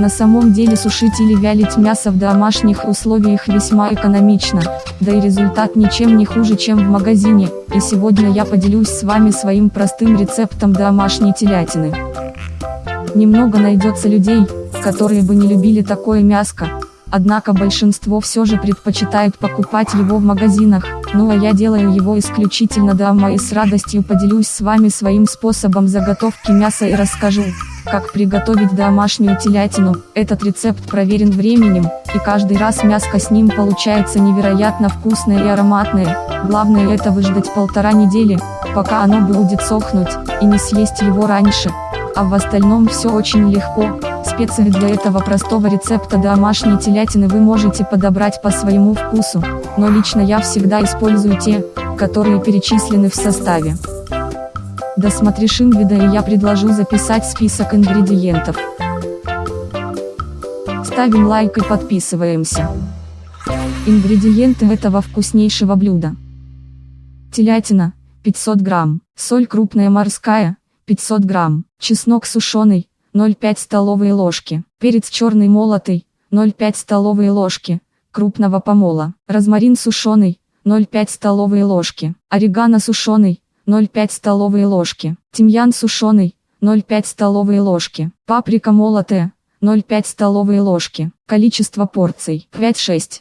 На самом деле сушить или вялить мясо в домашних условиях весьма экономично, да и результат ничем не хуже, чем в магазине, и сегодня я поделюсь с вами своим простым рецептом домашней телятины. Немного найдется людей, которые бы не любили такое мяско, однако большинство все же предпочитают покупать его в магазинах, ну а я делаю его исключительно дома и с радостью поделюсь с вами своим способом заготовки мяса и расскажу, как приготовить домашнюю телятину. Этот рецепт проверен временем, и каждый раз мяско с ним получается невероятно вкусное и ароматное, главное это выждать полтора недели, пока оно будет сохнуть, и не съесть его раньше, а в остальном все очень легко. Специи для этого простого рецепта домашней телятины вы можете подобрать по своему вкусу, но лично я всегда использую те, которые перечислены в составе. Досмотришь вида и я предложу записать список ингредиентов. Ставим лайк и подписываемся. Ингредиенты этого вкуснейшего блюда. Телятина, 500 грамм, соль крупная морская, 500 грамм, чеснок сушеный, 0,5 столовые ложки, перец черный молотый, 0,5 столовые ложки, крупного помола, розмарин сушеный, 0,5 столовые ложки, орегано сушеный, 0,5 столовые ложки, тимьян сушеный, 0,5 столовые ложки, паприка молотая, 0,5 столовые ложки, количество порций 5-6.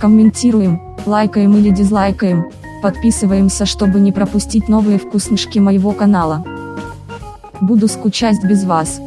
Комментируем, лайкаем или дизлайкаем, Подписываемся, чтобы не пропустить новые вкуснышки моего канала. Буду скучать без вас.